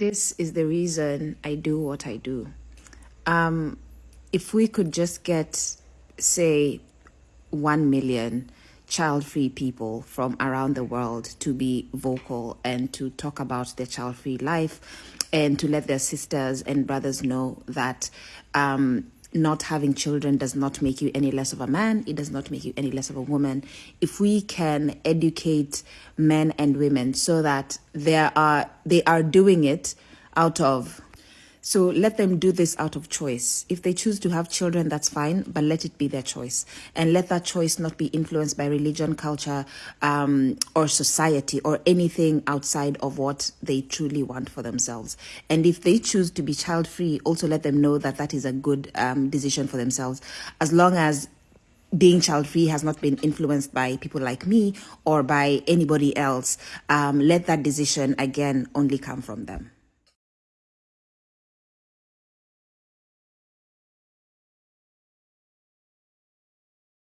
This is the reason I do what I do. Um, if we could just get, say, 1 million child free people from around the world to be vocal and to talk about their child free life and to let their sisters and brothers know that um, not having children does not make you any less of a man. It does not make you any less of a woman. If we can educate men and women so that there are they are doing it out of so let them do this out of choice. If they choose to have children, that's fine, but let it be their choice. And let that choice not be influenced by religion, culture, um, or society, or anything outside of what they truly want for themselves. And if they choose to be child free, also let them know that that is a good um, decision for themselves, as long as being child free has not been influenced by people like me or by anybody else. Um, let that decision again only come from them.